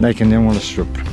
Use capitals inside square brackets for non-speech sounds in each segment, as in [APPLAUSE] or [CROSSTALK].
they can then want to strip.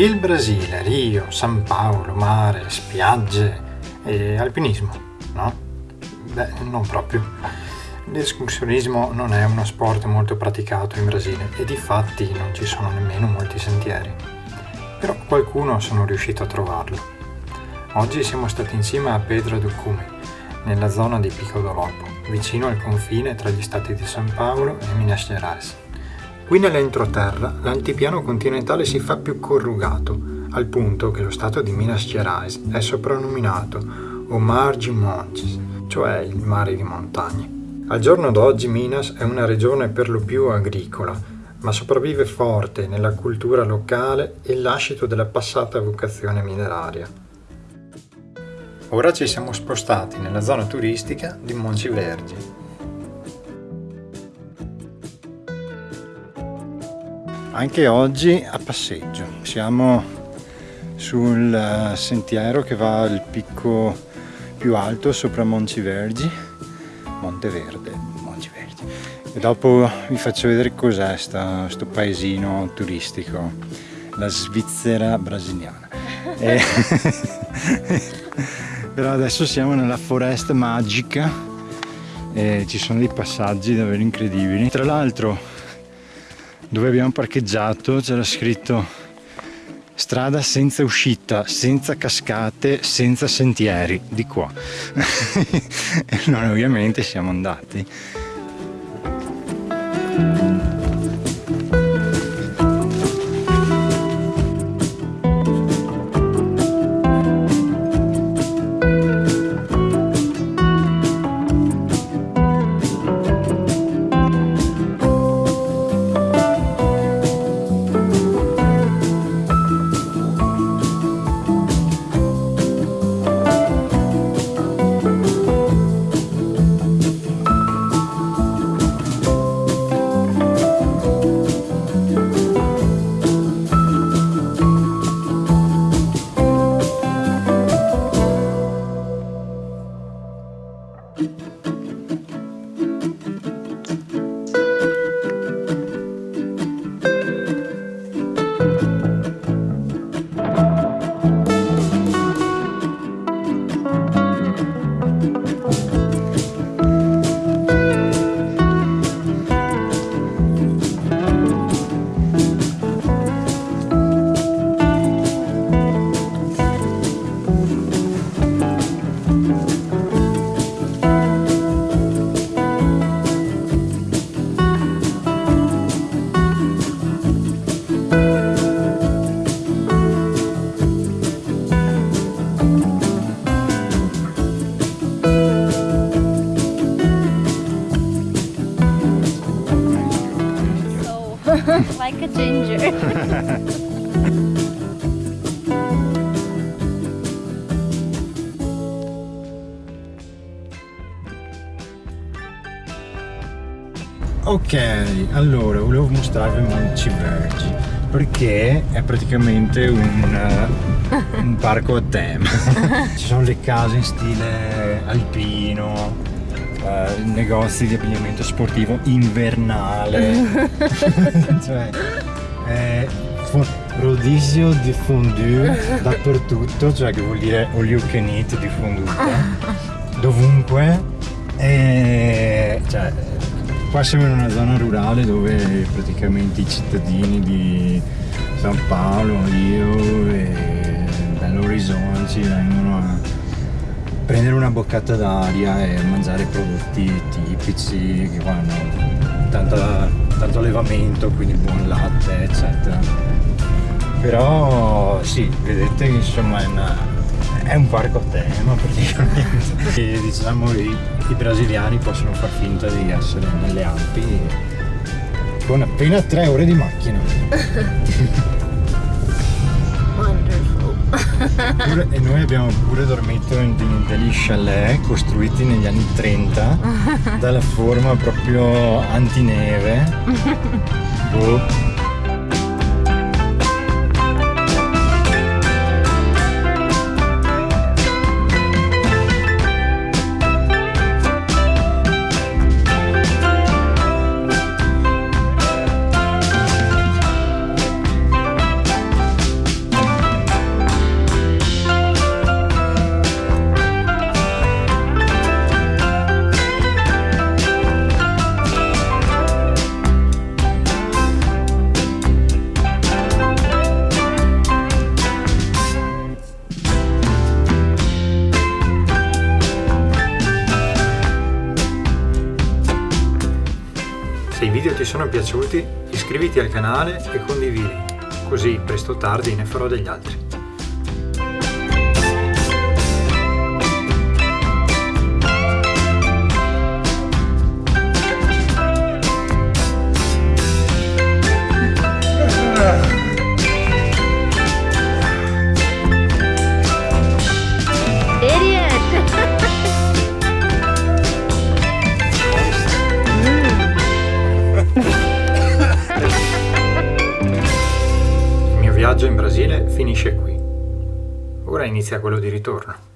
Il Brasile, Rio, San Paolo, mare, spiagge e alpinismo, no? Beh, non proprio. L'escursionismo non è uno sport molto praticato in Brasile e di fatti non ci sono nemmeno molti sentieri. Però qualcuno sono riuscito a trovarlo. Oggi siamo stati insieme a Pedro do Cume, nella zona di Pico do Lopo, vicino al confine tra gli stati di San Paolo e Minas Gerais. Qui nell'entroterra l'altipiano continentale si fa più corrugato, al punto che lo stato di Minas Gerais è soprannominato o Mar de Montes, cioè il mare di montagne. Al giorno d'oggi Minas è una regione per lo più agricola, ma sopravvive forte nella cultura locale e lascito della passata vocazione mineraria. Ora ci siamo spostati nella zona turistica di Monci Vergi, anche oggi a passeggio. Siamo sul eh, sentiero che va al picco più alto sopra Monci Vergi, Monteverde, Monci Vergi. E dopo vi faccio vedere cos'è questo paesino turistico, la Svizzera brasiliana. [LAUGHS] E... [LAUGHS] Però adesso siamo nella foresta magica e ci sono dei passaggi davvero incredibili. Tra l'altro dove abbiamo parcheggiato c'era scritto strada senza uscita, senza cascate, senza sentieri, di qua. [LAUGHS] e noi ovviamente siamo andati. Ginger. [LAUGHS] ok, allora volevo mostrarvi Monci Vergi perché è praticamente un, un parco a tema. [LAUGHS] Ci sono le case in stile alpino, uh, negozi di abbigliamento sportivo invernale. [LAUGHS] Cioè eh, rodizio di fondue dappertutto cioè che vuol dire all you can eat di fonduta dovunque. E cioè, qua siamo in una zona rurale dove praticamente i cittadini di San Paolo, io e Belo Horizonte vengono a prendere una boccata d'aria e mangiare prodotti tipici che hanno tanta, tanto allevamento, quindi buon latte, eccetera. Però sì, vedete che insomma è, una, è un parco a tema praticamente. [LAUGHS] e diciamo i, i brasiliani possono far finta di essere nelle Alpi con appena tre ore di macchina. [LAUGHS] Pure, e noi abbiamo pure dormito in, in degli chalet costruiti negli anni 30 [LAUGHS] dalla forma proprio antineve. [LAUGHS] Boh. Se i video ti sono piaciuti iscriviti al canale e condividi, così presto o tardi ne farò degli altri. Brasile finisce qui. Ora inizia quello di ritorno.